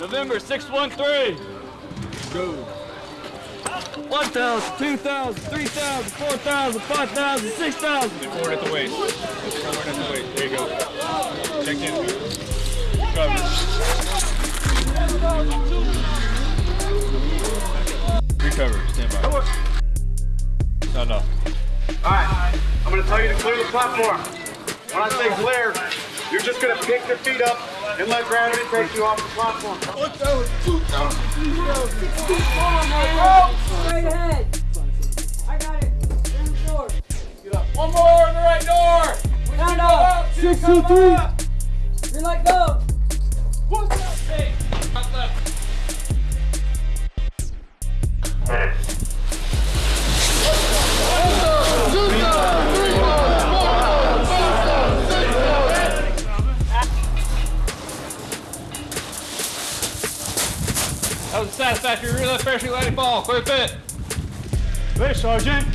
November 613. Go. 1,000, 2,000, 3,000, 4,000, 5,000, 6,000. Forward at the waist. Forward at the waist. There you go. Check in. Cover. Recover. Stand by. No, no. Alright, I'm gonna tell you to clear the platform. When I say clear, you're just gonna pick your feet up and let gravity take you off the platform. Straight ahead. I got it. In the door. One more in the right door. Count up. Six, two, three. Green light, go. That was a satisfactory rear left parachute landing fall. Clear pit. Clear, Sergeant.